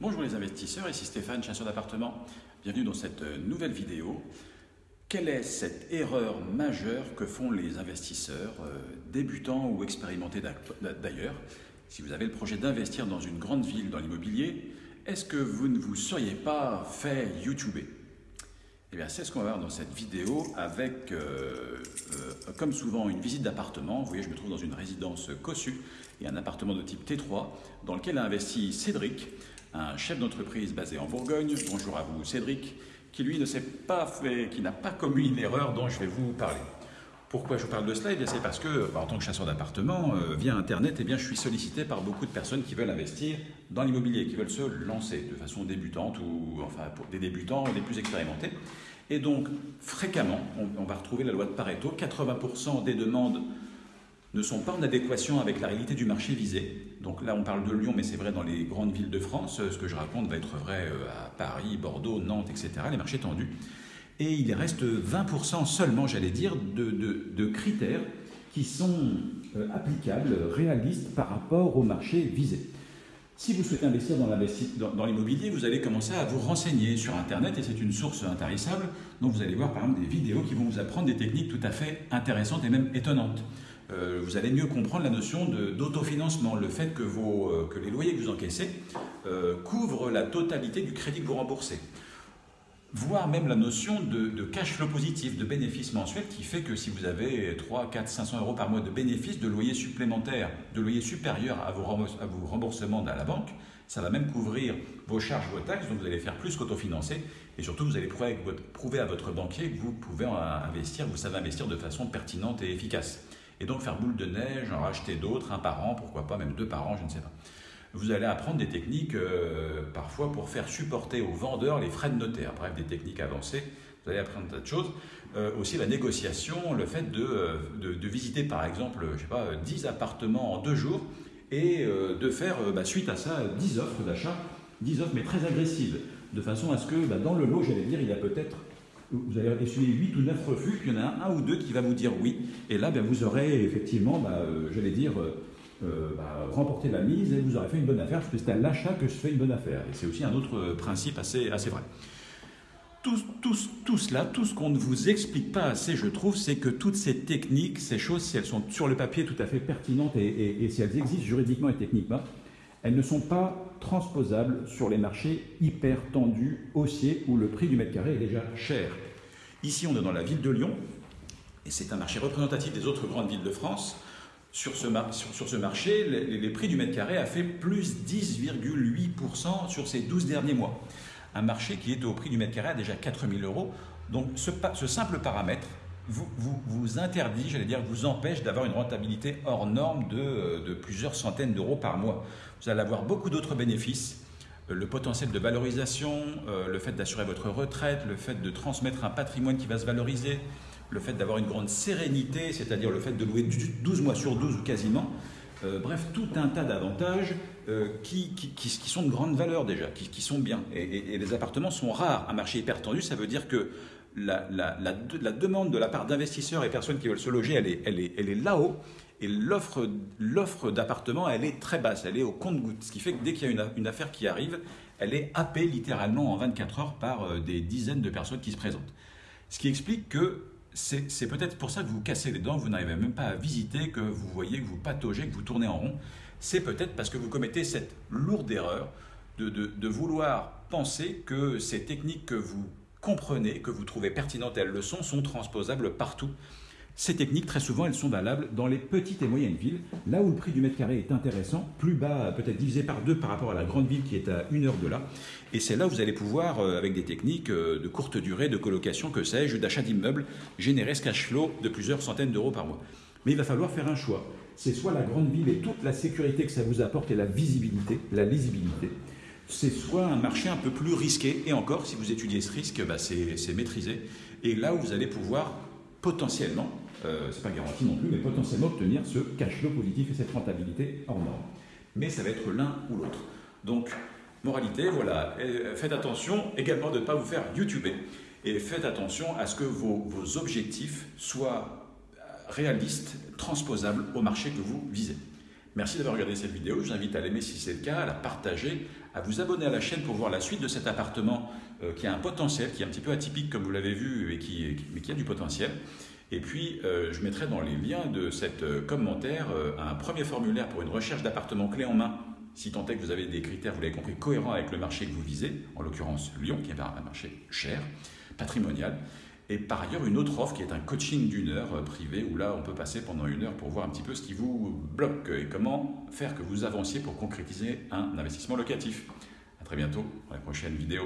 Bonjour les investisseurs, ici Stéphane, chasseur d'appartements. Bienvenue dans cette nouvelle vidéo. Quelle est cette erreur majeure que font les investisseurs, euh, débutants ou expérimentés d'ailleurs? Si vous avez le projet d'investir dans une grande ville dans l'immobilier, est-ce que vous ne vous seriez pas fait YouTuber? Eh bien, c'est ce qu'on va voir dans cette vidéo avec, euh, euh, comme souvent, une visite d'appartement. Vous voyez, je me trouve dans une résidence cossue et un appartement de type T3 dans lequel a investi Cédric, un chef d'entreprise basé en Bourgogne. Bonjour à vous Cédric, qui lui ne s'est pas fait, qui n'a pas commis une erreur dont je vais vous parler. Pourquoi je vous parle de cela? Eh C'est parce que, bah, en tant que chasseur d'appartement, euh, via Internet, eh bien, je suis sollicité par beaucoup de personnes qui veulent investir dans l'immobilier, qui veulent se lancer de façon débutante ou enfin pour des débutants ou des plus expérimentés. Et donc, fréquemment, on, on va retrouver la loi de Pareto 80% des demandes ne sont pas en adéquation avec la réalité du marché visé. Donc là, on parle de Lyon, mais c'est vrai dans les grandes villes de France. Ce que je raconte va être vrai euh, à Paris, Bordeaux, Nantes, etc., les marchés tendus. Et il reste 20% seulement, j'allais dire, de, critères qui sont euh, applicables, réalistes par rapport au marché visé. Si vous souhaitez investir dans l'immobilier, vous allez commencer à vous renseigner sur Internet et c'est une source intarissable. Donc vous allez voir par exemple des vidéos qui vont vous apprendre des techniques tout à fait intéressantes et même étonnantes. Euh, vous allez mieux comprendre la notion d'autofinancement, le fait que, vos, euh, que, les loyers que vous encaissez euh, couvrent la totalité du crédit que vous remboursez. Voire même la notion de, cash flow positif, de bénéfice mensuel, qui fait que si vous avez 3, 4, 500 euros par mois de bénéfices, de loyers supplémentaires, de à vos, à vos remboursements à la banque, ça va même couvrir vos charges, vos taxes, donc vous allez faire plus qu'autofinancer. Et surtout, vous allez prouver, prouver à votre banquier que vous pouvez investir, vous savez investir de façon pertinente et efficace et donc faire boule de neige, en racheter d'autres, un par an, pourquoi pas même deux par an, je ne sais pas. Vous allez apprendre des techniques euh, parfois pour faire supporter aux vendeurs les frais de notaire, bref, des techniques avancées. Vous allez apprendre un tas de choses. Euh, aussi la négociation, le fait de, euh, de, visiter par exemple, je sais pas, 10 appartements en deux jours et de faire bah, suite à ça 10 offres d'achat, 10 offres mais très agressives, de façon à ce que bah, dans le lot, j'allais dire, il y a peut-être vous allez essuyer 8 ou 9 refus, puis il y en a un, ou deux qui va vous dire oui. Et là, ben, vous aurez effectivement, bah, euh, j'allais dire, euh, euh, bah, remporté la mise et vous aurez fait une bonne affaire, parce que c'est à l'achat que je fais une bonne affaire. Et c'est aussi un autre principe assez, assez vrai. Tout, tout, tout, cela, tout ce qu'on ne vous explique pas assez, je trouve, c'est que toutes ces techniques, ces choses, si elles sont sur le papier tout à fait pertinentes et, et si elles existent juridiquement et techniquement, elles ne sont pas transposables sur les marchés hyper tendus, haussiers, où le prix du mètre carré est déjà cher. Ici, on est dans la ville de Lyon, et c'est un marché représentatif des autres grandes villes de France. Sur ce, marché, les, prix du mètre carré a fait plus 10,8% sur ces 12 derniers mois. Un marché qui est au prix du mètre carré à déjà 4000 euros. Donc ce simple paramètre vous, vous, interdit, j'allais dire, vous empêche d'avoir une rentabilité hors norme de, de plusieurs centaines d'euros par mois. Vous allez avoir beaucoup d'autres bénéfices euh, le potentiel de valorisation, euh, le fait d'assurer votre retraite, le fait de transmettre un patrimoine qui va se valoriser, le fait d'avoir une grande sérénité, c'est-à-dire le fait de louer 12 mois sur 12 ou quasiment. Euh, bref, tout un tas d'avantages qui, sont de grande valeur déjà, qui, sont bien. Et, et, les appartements sont rares. Un marché hyper tendu, ça veut dire que la, la, demande de la part d'investisseurs et personnes qui veulent se loger, elle est, elle est, elle est là-haut. Et l'offre d'appartements, elle est très basse, elle est au compte-goutte. Ce qui fait que dès qu'il y a une, affaire qui arrive, elle est happée littéralement en 24 heures par euh, des dizaines de personnes qui se présentent. Ce qui explique que c'est peut-être pour ça que vous cassez les dents, vous n'arrivez même pas à visiter, que vous voyez, que vous pataugez, que vous tournez en rond. C'est peut-être parce que vous commettez cette lourde erreur de, de vouloir penser que ces techniques que vous comprenez, que vous trouvez pertinentes, elles le sont, sont transposables partout. Ces techniques, très souvent, elles sont valables dans les petites et moyennes villes, là où le prix du mètre carré est intéressant, plus bas, peut-être divisé par deux par rapport à la grande ville qui est à une heure de là. Et c'est là où vous allez pouvoir, euh, avec des techniques euh, de courte durée, de colocation, que sais-je, d'achat d'immeubles, générer ce cash flow de plusieurs centaines d'euros par mois. Mais il va falloir faire un choix. C'est soit la grande ville et toute la sécurité que ça vous apporte et la visibilité, la lisibilité, c'est soit un marché un peu plus risqué, et encore, si vous étudiez ce risque, bah, c'est maîtrisé, et là où vous allez pouvoir potentiellement, euh, c'est pas garanti non plus, mais potentiellement obtenir ce cash flow positif et cette rentabilité hors norme. Mais ça va être l'un ou l'autre. Donc, moralité, voilà, faites attention également de ne pas vous faire YouTuber, et faites attention à ce que vos, vos objectifs soient réalistes, transposables au marché que vous visez. Merci d'avoir regardé cette vidéo. Je vous invite à l'aimer si c'est le cas, à la partager, à vous abonner à la chaîne pour voir la suite de cet appartement euh, qui a un potentiel, qui est un petit peu atypique comme vous l'avez vu, et qui, mais qui a du potentiel. Et puis, euh, je mettrai dans les liens de cet euh, commentaire un premier formulaire pour une recherche d'appartement clé en main, si tant est que vous avez des critères, vous l'avez compris, cohérents avec le marché que vous visez, en l'occurrence Lyon, qui est un marché cher, patrimonial. Et par ailleurs, une autre offre qui est un coaching d'une heure euh, privé où là, on peut passer pendant une heure pour voir un petit peu ce qui vous bloque et comment faire que vous avanciez pour concrétiser un investissement locatif. À très bientôt dans la prochaine vidéo.